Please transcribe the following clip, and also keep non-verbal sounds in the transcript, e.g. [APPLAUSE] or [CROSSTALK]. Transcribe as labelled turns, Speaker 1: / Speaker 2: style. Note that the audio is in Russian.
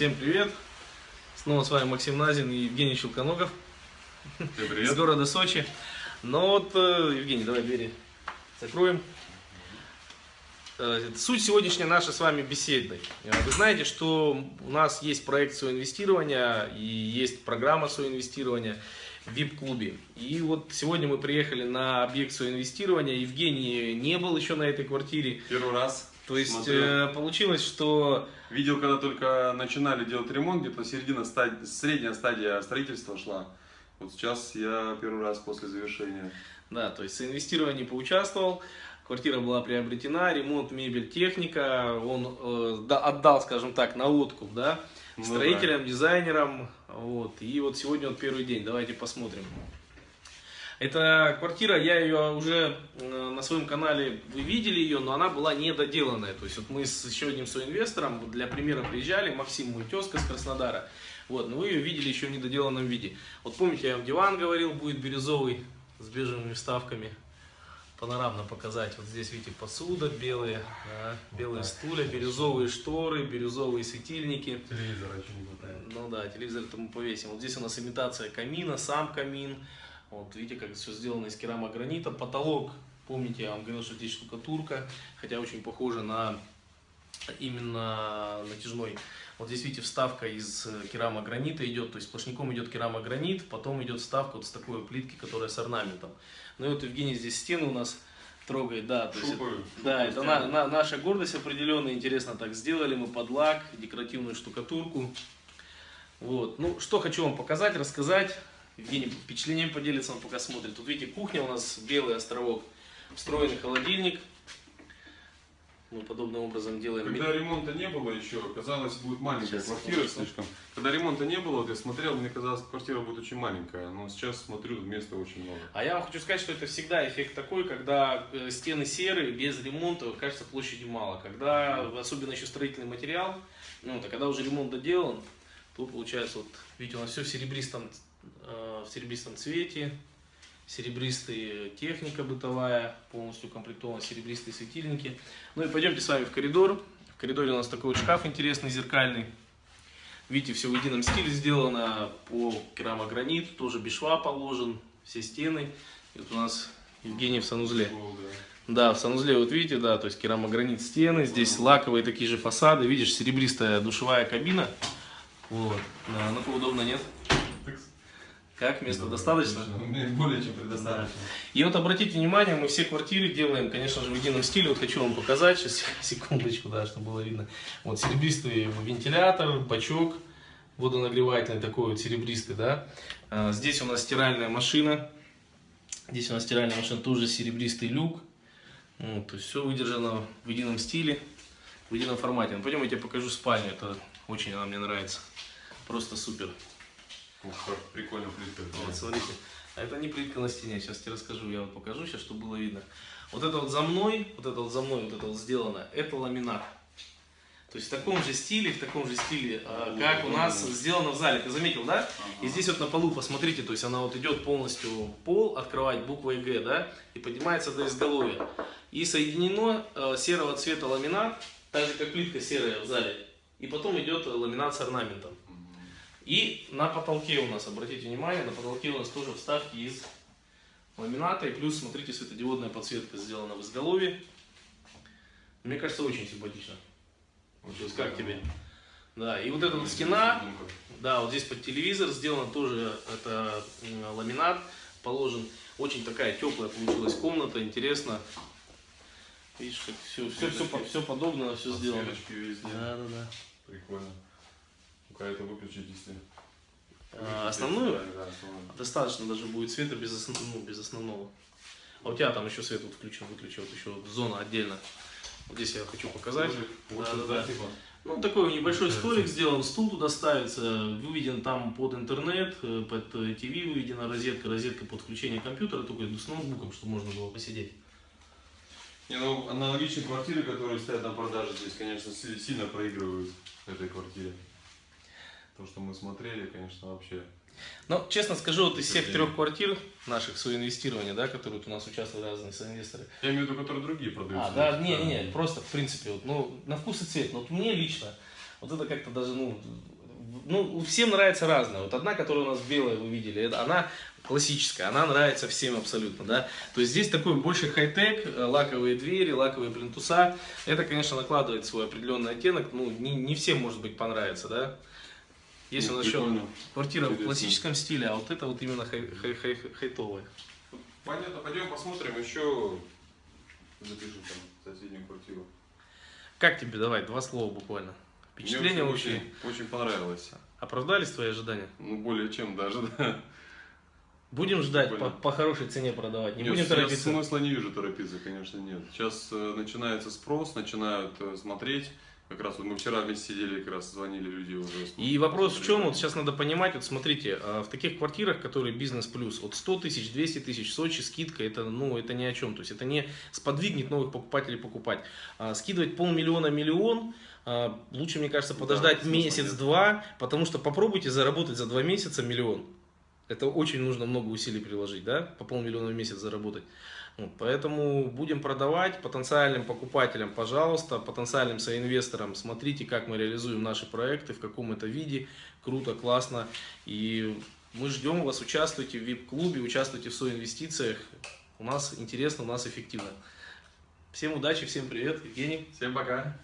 Speaker 1: Всем привет! Снова с вами Максим Назин и Евгений Щелконогов
Speaker 2: Всем
Speaker 1: из города Сочи. Но вот, э, Евгений, давай двери закроем. Э, Суть сегодняшней нашей с вами беседы. Э, Вы знаете, что у нас есть проект соинвестирования и есть программа соинвестирования в VIP-клубе. И вот сегодня мы приехали на объект соинвестирования. Евгений не был еще на этой квартире.
Speaker 2: Первый раз.
Speaker 1: То есть
Speaker 2: смотрел.
Speaker 1: э, получилось, что
Speaker 2: Видел, когда только начинали делать ремонт, где-то середина стадия, средняя стадия строительства шла. Вот сейчас я первый раз после завершения.
Speaker 1: Да, то есть в инвестировании поучаствовал, квартира была приобретена, ремонт, мебель, техника, он э, да- отдал, скажем так, на откуп, да,
Speaker 2: Ну
Speaker 1: строителям, дизайнерам, вот, и вот сегодня вот первый день, давайте посмотрим. Эта квартира, я ее уже э, на своем канале, вы видели ее, но она была недоделанная. То есть вот мы с еще одним соинвестором для примера приезжали, Максим мой тезка с Краснодара. Вот, но вы ее видели еще в недоделанном виде. Вот помните, я вам диван говорил, будет бирюзовый с бежевыми вставками. Панорамно показать. Вот здесь, видите, посуда белые, да, белые стулья, бирюзовые шторы, бирюзовые светильники.
Speaker 2: Телевизора еще не хватает.
Speaker 1: Ну да, телевизор это мы повесим. Вот здесь у нас имитация камина, сам камин. Вот видите, как все сделано из керамогранита. Потолок, помните, я вам говорил, что здесь штукатурка, хотя очень похоже на именно натяжной. Вот здесь, видите, вставка из э, керамогранита идет, то есть сплошняком идет керамогранит, потом идет вставка вот с такой плитки, которая с орнаментом. Ну и вот Евгений здесь стены у нас трогает, да, то есть
Speaker 2: Шупаю.
Speaker 1: да, это на- на- наша гордость определенная, интересно так сделали мы под лак, декоративную штукатурку. Вот, ну что хочу вам показать, рассказать. Евгений впечатлением поделится, он пока смотрит. Тут видите, кухня у нас белый островок, встроенный холодильник. Мы подобным образом делаем.
Speaker 2: Когда ремонта не было еще, казалось, будет маленькая
Speaker 1: Сейчас,
Speaker 2: квартира
Speaker 1: секунду.
Speaker 2: слишком. Когда ремонта не было, вот я смотрел, мне казалось, квартира будет очень маленькая. Но сейчас смотрю, места очень много.
Speaker 1: А я вам хочу сказать, что это всегда эффект такой, когда э, стены серые, без ремонта, кажется, площади мало. Когда, особенно еще строительный материал, ну, это когда уже ремонт доделан, то получается, вот, видите, у нас все в серебристом, в серебристом цвете, серебристая техника бытовая, полностью укомплектованы серебристые светильники. Ну и пойдемте с вами в коридор. В коридоре у нас такой вот шкаф интересный, зеркальный. Видите, все в едином стиле сделано, по керамогранит, тоже без шва положен, все стены. И вот у нас Евгений в санузле.
Speaker 2: Да,
Speaker 1: в санузле, вот видите, да, то есть керамогранит стены, здесь лаковые такие же фасады, видишь, серебристая душевая кабина. Вот, да, ну удобно, нет? Как, места достаточно?
Speaker 2: Мне более чем предостаточно.
Speaker 1: И вот обратите внимание, мы все квартиры делаем, конечно же, в едином стиле. Вот хочу вам показать, сейчас, [LAUGHS] секундочку, да, чтобы было видно. Вот серебристый вентилятор, бачок водонагревательный такой вот серебристый, да. А, Здесь у нас стиральная машина. Здесь у нас стиральная машина, тоже серебристый люк. Вот, то есть все выдержано в едином стиле, в едином формате. Ну, пойдем, я тебе покажу спальню, это очень она мне нравится. Просто супер.
Speaker 2: Ух, как прикольно плитка.
Speaker 1: Вот, смотрите. А это не плитка на стене, сейчас тебе расскажу, я вот покажу сейчас, чтобы было видно. Вот это вот за мной, вот это вот за мной, вот это вот сделано, это ламинат. То есть в таком же стиле, в таком же стиле, а, как у нас сделано в зале. Ты заметил, да? И здесь вот на полу, посмотрите, то есть она вот идет полностью пол, открывать буквой Г, да, и поднимается до изголовья. И соединено э, серого цвета ламинат, так же как плитка серая в зале. И потом идет ламинат с орнаментом. И на потолке у нас, обратите внимание, на потолке у нас тоже вставки из ламината. И плюс, смотрите, светодиодная подсветка сделана в изголовье. Мне кажется, очень симпатично. То есть как тебе? Да, и вот эта вот стена, да, вот здесь под телевизор сделано тоже, это ламинат положен. Очень такая теплая получилась комната, интересно. Видишь, как все, все, все, все подобно, все сделано. Да, да, да.
Speaker 2: Прикольно. Ну-ка это выключить, если...
Speaker 1: А, основную?
Speaker 2: Да, основную.
Speaker 1: Достаточно даже будет света без, основ- ну, без основного. А у тебя там еще свет вот включен, выключен, вот еще зона отдельно. Вот здесь я хочу показать.
Speaker 2: Вот
Speaker 1: Да, да, да.
Speaker 2: типа.
Speaker 1: Ну, такой небольшой столик сделан, стул туда ставится, выведен там под интернет, э, под ТВ выведена розетка, розетка под включение компьютера, только с ноутбуком, чтобы можно было посидеть.
Speaker 2: Не, ну, аналогичные квартиры, которые стоят на продаже здесь, конечно, си- сильно проигрывают этой квартире. То, что мы смотрели, конечно, вообще.
Speaker 1: Но, честно скажу, вот из всех трех квартир наших соинвестирования, да, которые вот у нас участвуют разные соинвесторы,
Speaker 2: Я имею в виду, которые другие продаются.
Speaker 1: А, да, не, не, не, просто в принципе, вот, ну, на вкус и цвет. Но вот мне лично, Вот это как-то даже, ну, ну, всем нравится разное. Вот одна, которая у нас белая, вы видели, это, она классическая, она нравится всем абсолютно, да. То есть здесь такой больше хай-тек, э, лаковые двери, лаковые плинтуса. Это, конечно, накладывает свой определенный оттенок, ну, не, не всем, может быть, понравится, да. Есть
Speaker 2: Ну,
Speaker 1: у нас еще квартира в классическом стиле, а вот это вот именно хай, хай, хай, хайтовая.
Speaker 2: Понятно, пойдем посмотрим еще. Запишем там соседнюю квартиру.
Speaker 1: Как тебе, давай, два слова буквально. Впечатления
Speaker 2: Мне
Speaker 1: вообще
Speaker 2: очень, очень понравилось.
Speaker 1: оправдались твои ожидания?
Speaker 2: Ну, более чем даже, да.
Speaker 1: Будем ждать по, по хорошей цене продавать, не
Speaker 2: Нет,
Speaker 1: будем торопиться.
Speaker 2: смысла не вижу торопиться, конечно, нет. Сейчас э, начинается спрос, начинают э, смотреть. Как раз вот мы вчера вместе сидели, как раз звонили люди уже.
Speaker 1: И вопрос в чем, вот сейчас надо понимать, вот смотрите, а, в таких квартирах, которые бизнес плюс, от 100 тысяч, 200 тысяч, Сочи скидка, это, ну, это ни о чем, то есть это не сподвигнет новых покупателей покупать. А, скидывать полмиллиона, миллион, а, лучше, мне кажется,
Speaker 2: Да,
Speaker 1: подождать
Speaker 2: нет.
Speaker 1: месяц-два, потому что попробуйте заработать за два месяца миллион. Это очень нужно много усилий приложить, да, по полмиллиона в месяц заработать. Вот, поэтому будем продавать потенциальным покупателям, пожалуйста, потенциальным соинвесторам, смотрите, как мы реализуем наши проекты, в каком это виде, круто, классно. И мы ждем вас, участвуйте в VIP-клубе, участвуйте в соинвестициях. У нас интересно, у нас эффективно. Всем удачи, всем привет, Евгений.
Speaker 2: Всем пока.